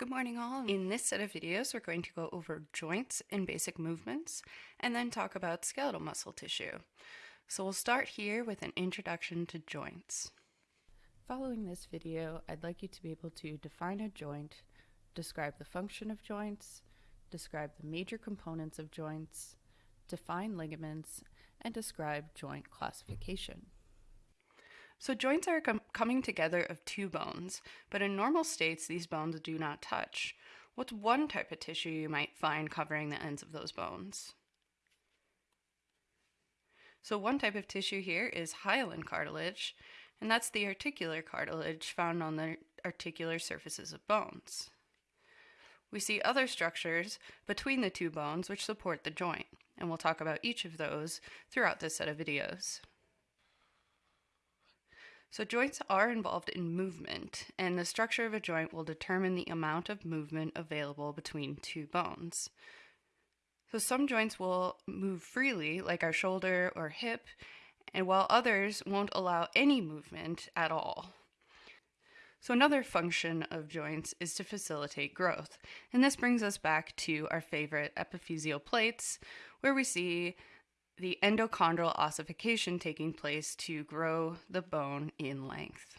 Good morning all. In this set of videos, we're going to go over joints and basic movements, and then talk about skeletal muscle tissue. So we'll start here with an introduction to joints. Following this video, I'd like you to be able to define a joint, describe the function of joints, describe the major components of joints, define ligaments, and describe joint classification. So joints are com coming together of two bones, but in normal states, these bones do not touch. What's one type of tissue you might find covering the ends of those bones? So one type of tissue here is hyaline cartilage, and that's the articular cartilage found on the articular surfaces of bones. We see other structures between the two bones which support the joint, and we'll talk about each of those throughout this set of videos. So joints are involved in movement, and the structure of a joint will determine the amount of movement available between two bones. So some joints will move freely, like our shoulder or hip, and while others won't allow any movement at all. So another function of joints is to facilitate growth. And this brings us back to our favorite epiphyseal plates, where we see the endochondral ossification taking place to grow the bone in length.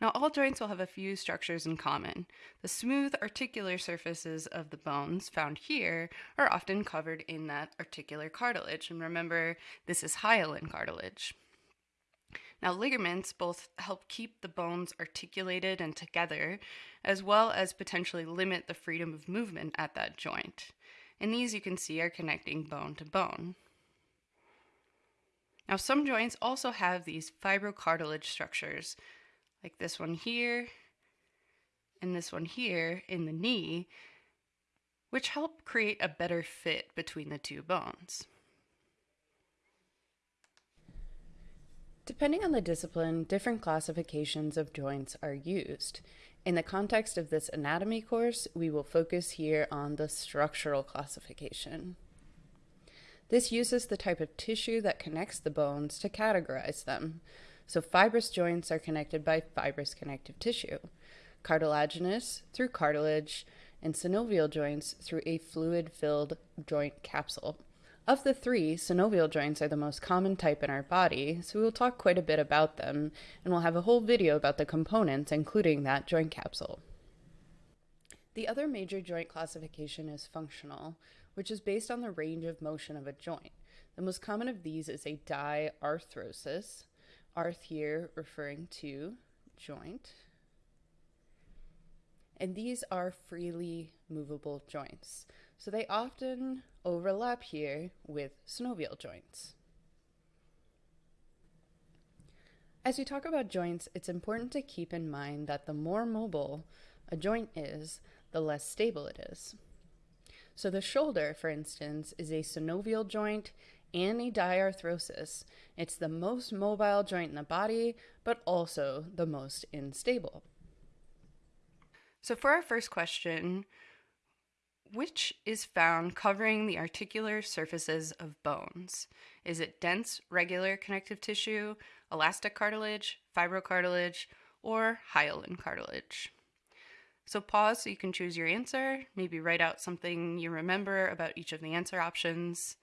Now, all joints will have a few structures in common. The smooth articular surfaces of the bones found here are often covered in that articular cartilage. And remember, this is hyaline cartilage. Now, ligaments both help keep the bones articulated and together, as well as potentially limit the freedom of movement at that joint and these you can see are connecting bone to bone. Now some joints also have these fibrocartilage structures, like this one here and this one here in the knee, which help create a better fit between the two bones. Depending on the discipline, different classifications of joints are used. In the context of this anatomy course, we will focus here on the structural classification. This uses the type of tissue that connects the bones to categorize them. So fibrous joints are connected by fibrous connective tissue, cartilaginous through cartilage, and synovial joints through a fluid-filled joint capsule. Of the three, synovial joints are the most common type in our body, so we will talk quite a bit about them, and we'll have a whole video about the components, including that joint capsule. The other major joint classification is functional, which is based on the range of motion of a joint. The most common of these is a diarthrosis, arth here referring to joint. And these are freely movable joints. So they often overlap here with synovial joints. As we talk about joints, it's important to keep in mind that the more mobile a joint is, the less stable it is. So the shoulder, for instance, is a synovial joint and a diarthrosis. It's the most mobile joint in the body, but also the most unstable. So for our first question, which is found covering the articular surfaces of bones. Is it dense, regular connective tissue, elastic cartilage, fibrocartilage, or hyaline cartilage? So pause so you can choose your answer. Maybe write out something you remember about each of the answer options.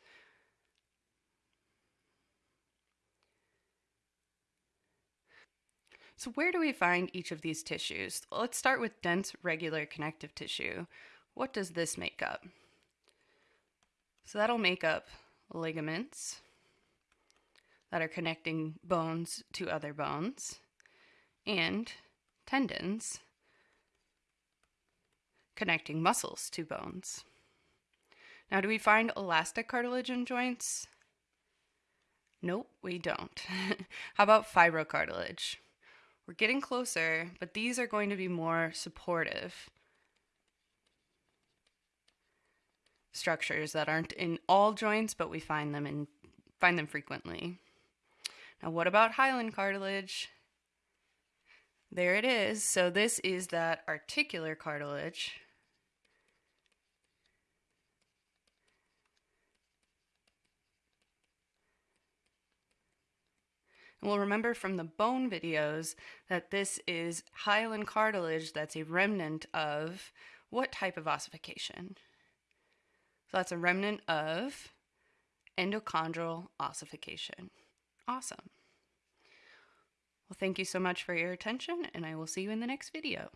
So where do we find each of these tissues? Let's start with dense regular connective tissue. What does this make up? So that'll make up ligaments that are connecting bones to other bones and tendons connecting muscles to bones. Now, do we find elastic cartilage in joints? Nope, we don't. How about fibrocartilage? We're getting closer, but these are going to be more supportive. Structures that aren't in all joints, but we find them in find them frequently. Now, what about hyaline cartilage? There it is. So this is that articular cartilage. And we'll remember from the bone videos that this is hyaline cartilage that's a remnant of what type of ossification? So that's a remnant of endochondral ossification. Awesome. Well, thank you so much for your attention, and I will see you in the next video.